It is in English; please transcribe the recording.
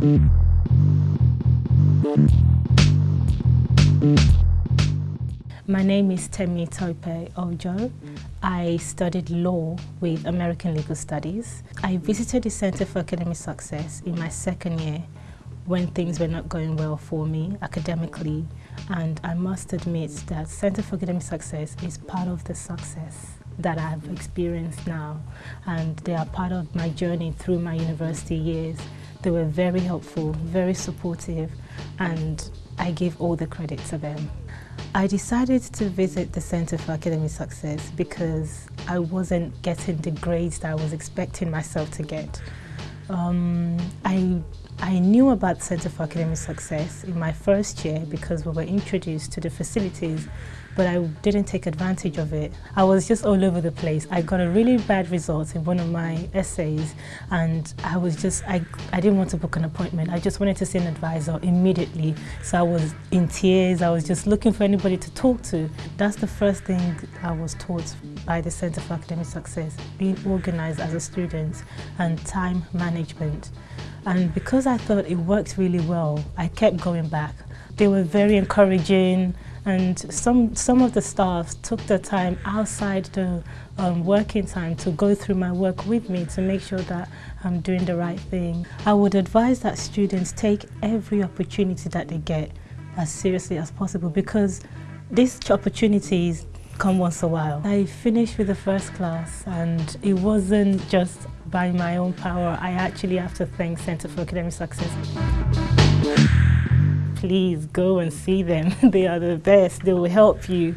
My name is Temi Tope Ojo. I studied law with American Legal Studies. I visited the Center for Academic Success in my second year when things were not going well for me academically and I must admit that Center for Academic Success is part of the success that I've experienced now and they are part of my journey through my university years. They were very helpful, very supportive and I give all the credit to them. I decided to visit the Center for Academic Success because I wasn't getting the grades that I was expecting myself to get. Um, I I knew about the Center for Academic Success in my first year because we were introduced to the facilities, but I didn't take advantage of it. I was just all over the place. I got a really bad result in one of my essays and I was just, I, I didn't want to book an appointment. I just wanted to see an advisor immediately. So I was in tears. I was just looking for anybody to talk to. That's the first thing I was taught by the Center for Academic Success, being organized as a student and time management. And because I thought it worked really well, I kept going back. They were very encouraging and some, some of the staff took the time outside the um, working time to go through my work with me to make sure that I'm doing the right thing. I would advise that students take every opportunity that they get as seriously as possible because these opportunities come once a while. I finished with the first class and it wasn't just by my own power. I actually have to thank Center for Academic Success. Please go and see them. they are the best. They will help you.